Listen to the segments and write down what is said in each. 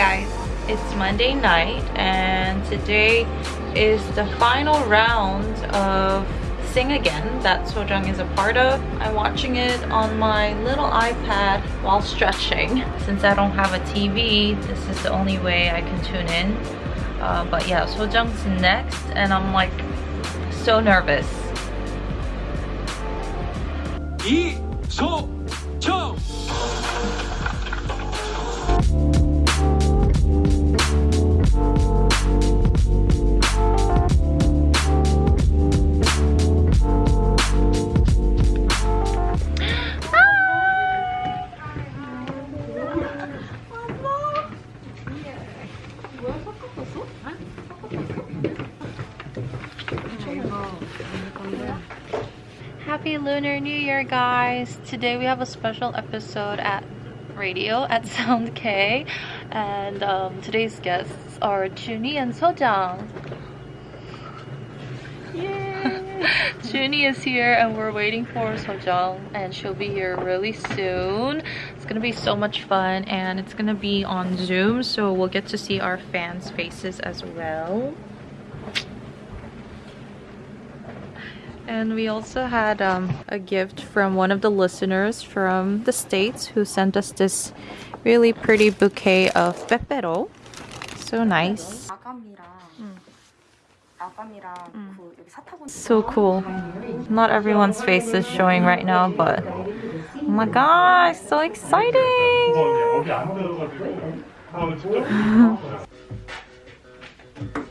Hi guys, it's Monday night and today is the final round of Sing Again that Sojung is a part of. I'm watching it on my little iPad while stretching. Since I don't have a TV, this is the only way I can tune in. Uh, but yeah, Sojung's next and I'm like so nervous. 이 소 guys! Today we have a special episode at radio at Sound K, and um, today's guests are Zuny and Sojung. Yay! Zuny is here, and we're waiting for Sojung, and she'll be here really soon. It's gonna be so much fun, and it's gonna be on Zoom, so we'll get to see our fans' faces as well. And we also had um, a gift from one of the listeners from the States who sent us this really pretty bouquet of pepero. So nice. Mm. So cool. Not everyone's face is showing right now, but oh my gosh, so exciting!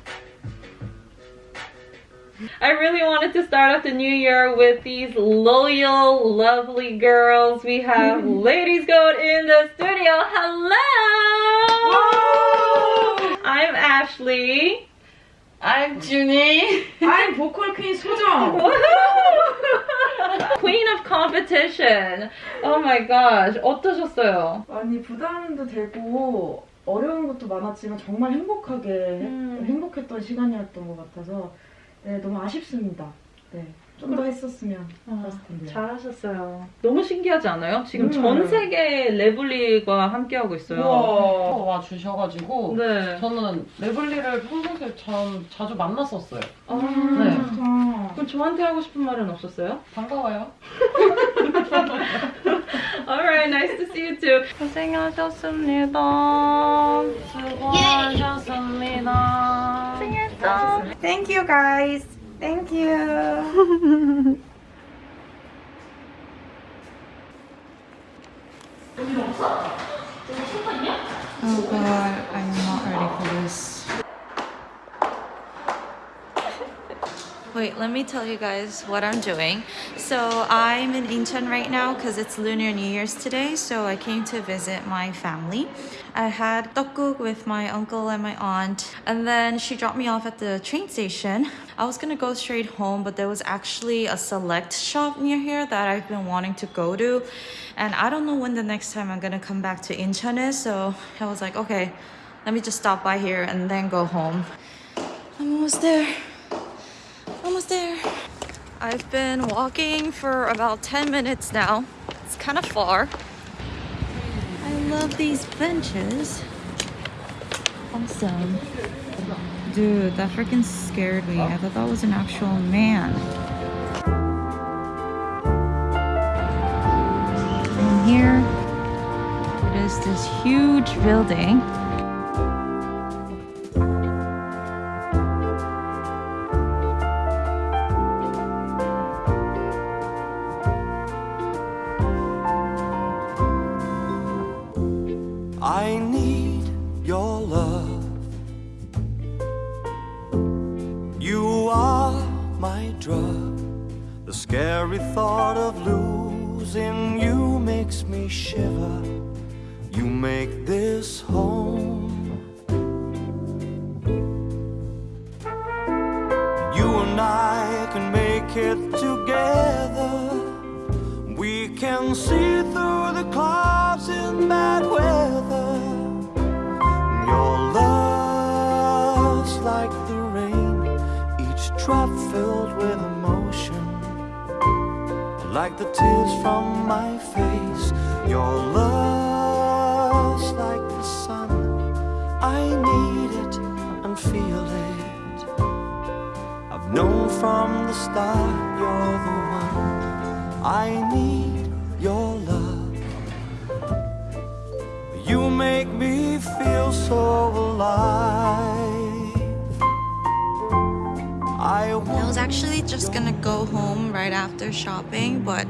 I really wanted to start off the new year with these loyal, lovely girls. We have Ladies Goat in the studio. Hello! I'm Ashley. I'm Junie. I'm 보컬 퀸 소정. Queen of competition. Oh my gosh. 어떠셨어요? 많이 부담도 되고 어려운 것도 많았지만 정말 행복하게 음. 행복했던 시간이었던 것 같아서 네, 너무 아쉽습니다. 네, 좀 더 했었으면 좋았을 텐데. 잘하셨어요. 너무 신기하지 않아요? 지금 음. 전 세계 레블리가 함께하고 있어요. 우와 와 주셔가지고 네. 저는 레블리를 평소에 참 자주 만났었어요. 아, 네. 좋다. 그럼 저한테 하고 싶은 말은 없었어요? 반가워요. Alright, nice to see you too. 고생하셨습니다. 수고하셨습니다. Thank you guys. Thank you. oh god. Wait, let me tell you guys what I'm doing. So I'm in Incheon right now because it's Lunar New Year's today. So I came to visit my family. I had tteokguk with my uncle and my aunt, and then she dropped me off at the train station. I was gonna go straight home, but there was actually a select shop near here that I've been wanting to go to, and I don't know when the next time I'm gonna come back to Incheon is. So I was like, okay, let me just stop by here and then go home. I'm almost there. Almost there. I've been walking for about 10 minutes now. It's kind of far. I love these benches. Awesome. Dude, that freaking scared me. I thought that was an actual man. And here it is this huge building. It together. We can see through the clouds in bad weather. Your love's like the rain, each drop filled with emotion. Like the tears from my face, your love's from the start you're the one. I need your love. You make me feel so alive. I I was actually just gonna go home right after shopping, but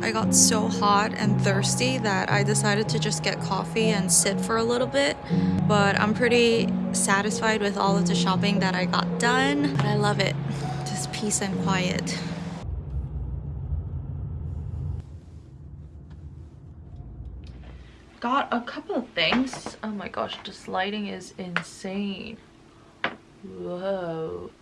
I got so hot and thirsty that I decided to just get coffee and sit for a little bit. But I'm pretty satisfied with all of the shopping that I got done. But I love it. Peace and quiet. Got a couple of things. Oh my gosh, this lighting is insane. Whoa.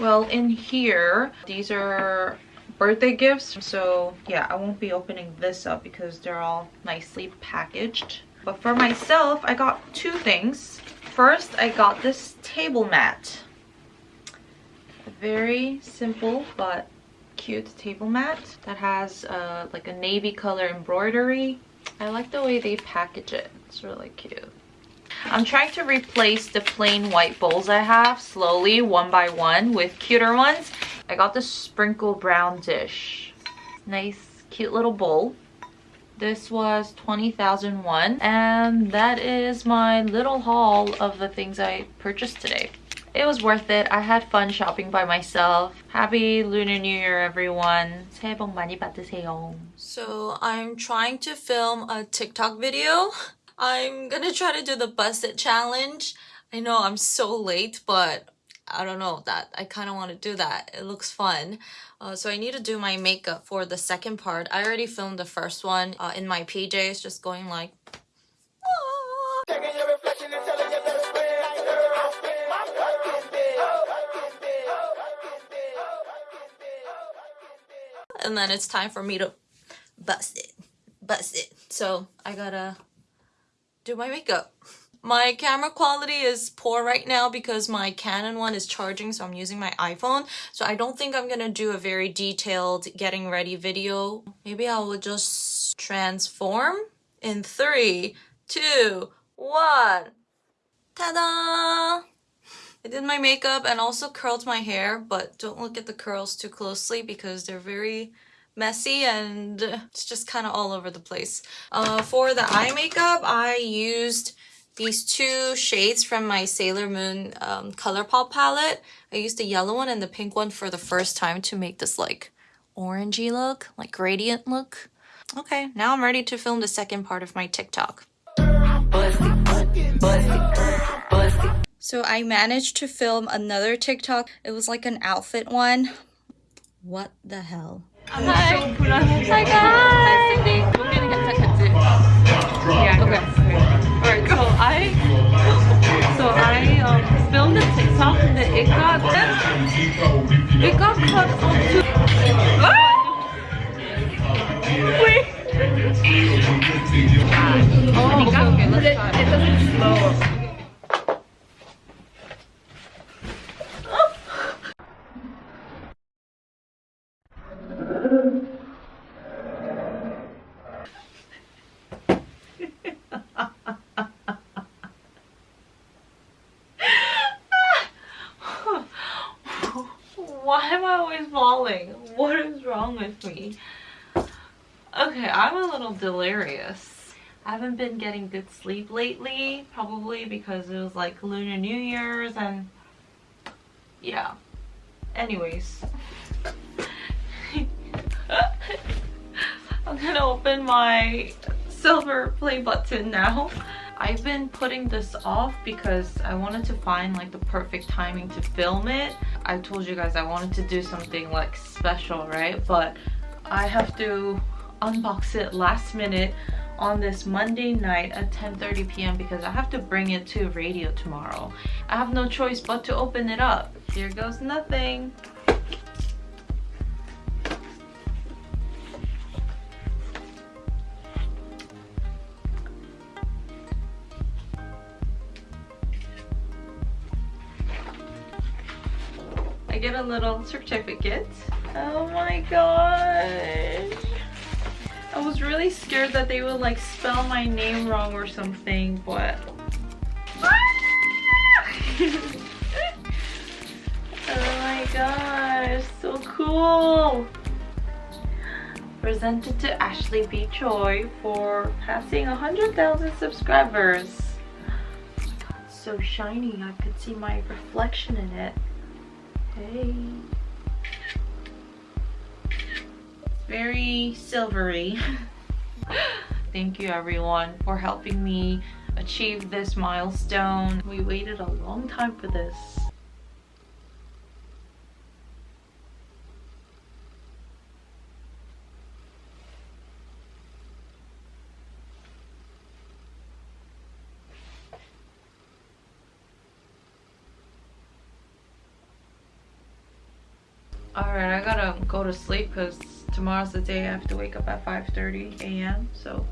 Well, in here, these are birthday gifts. So yeah, I won't be opening this up because they're all nicely packaged. But for myself, I got two things. First, I got this table mat. Very simple but cute table mat that has uh, like a navy color embroidery. I like the way they package it. It's really cute. I'm trying to replace the plain white bowls I have slowly, one by one, with cuter ones. I got the sprinkle brown dish. Nice, cute little bowl. This was 20,001 and that is my little haul of the things I purchased today It was worth it. I had fun shopping by myself. Happy Lunar New Year, everyone. 새해 복 많이 받으세요. So I'm trying to film a TikTok video. I'm gonna try to do the busted challenge. I know I'm so late, but I don't know that I kind of want to do that. It looks fun. Uh, so I need to do my makeup for the second part. I already filmed the first one uh, in my PJs, just going like. And then it's time for me to bust it, bust it. So I gotta do my makeup. My camera quality is poor right now because my Canon one is charging so I'm using my iPhone. So I don't think I'm gonna do a very detailed getting ready video. Maybe I will just transform in three, two, one. Ta-da! I did my makeup and also curled my hair, but don't look at the curls too closely because they're very messy and it's just kind of all over the place. Uh, for the eye makeup, I used these two shades from my Sailor Moon um, Colourpop palette. I used the yellow one and the pink one for the first time to make this like orangey look, like gradient look. Okay, now I'm ready to film the second part of my TikTok. So I managed to film another TikTok. It was like an outfit one. What the hell? Hi. Hi guys. Yeah. Okay. Alright, so I so I um, filmed a TikTok and it got it got cut off to Ah! Wait. Oh, okay, okay, let's try. It doesn't slow. Why am I always falling? What is wrong with me? Okay, I'm a little delirious. I haven't been getting good sleep lately, probably because it was like Lunar New Year's and yeah. Anyways. I'm gonna open my silver play button now. I've been putting this off because I wanted to find like the perfect timing to film it. I told you guys I wanted to do something like special, right? But I have to unbox it last minute on this Monday night at 10:30 p.m. because I have to bring it to radio tomorrow. I have no choice but to open it up. Here goes nothing. I get a little certificate. Oh my gosh. I was really scared that they would like spell my name wrong or something, but oh my gosh, so cool. Presented to Ashley B. Choi for passing 100,000 subscribers. Oh so shiny. I could see my reflection in it. Hey. Very silvery. Thank you everyone for helping me achieve this milestone. We waited a long time for this. Alright, I gotta go to sleep because tomorrow's the day I have to wake up at 5.30 a.m. So,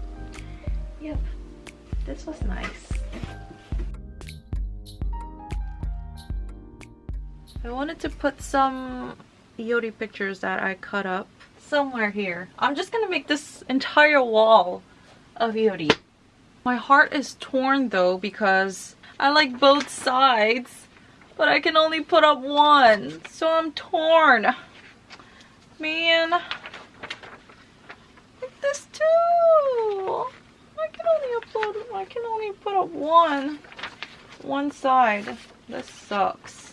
yep, this was nice. I wanted to put some Yodi pictures that I cut up somewhere here. I'm just gonna make this entire wall of Yodi. My heart is torn though because I like both sides but I can only put up one, so I'm torn. Man, this too. I can only upload, I can only put up one, one side. This sucks.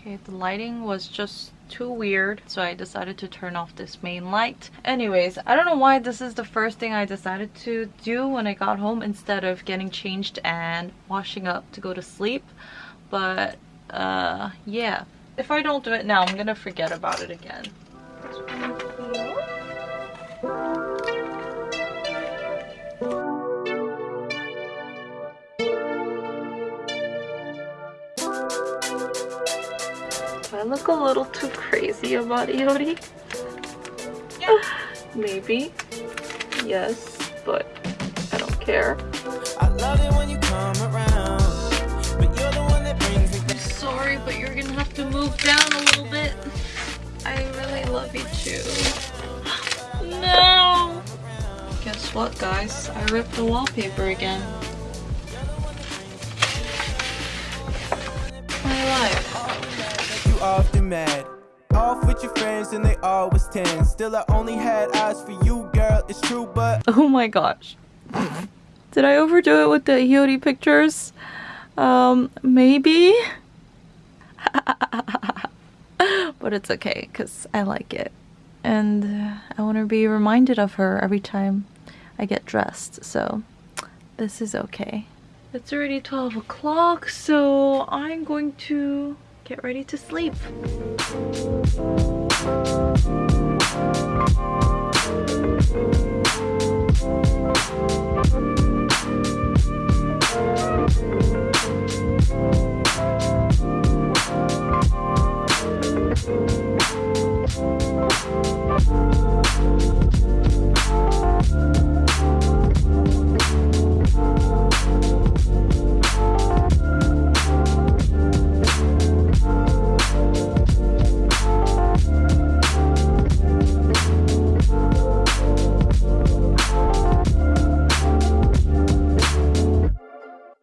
Okay, the lighting was just too weird so I decided to turn off this main light. Anyways, I don't know why this is the first thing I decided to do when I got home instead of getting changed and washing up to go to sleep. But uh, yeah. If I don't do it now, I'm gonna forget about it again. I look a little too crazy about Iori? Yeah. Maybe. Yes, but I don't care. I love it when you come around sorry, but you're gonna have to move down a little bit. I really love you too. No! Guess what, guys? I ripped the wallpaper again. My life. You often mad. Off with your friends and they always 10. Still, I only had eyes for you, girl. It's true, but. Oh my gosh. Did I overdo it with the Hiyori pictures? Um, maybe? but it's okay because I like it. And uh, I want to be reminded of her every time I get dressed. So this is okay. It's already 12 o'clock, so I'm going to get ready to sleep.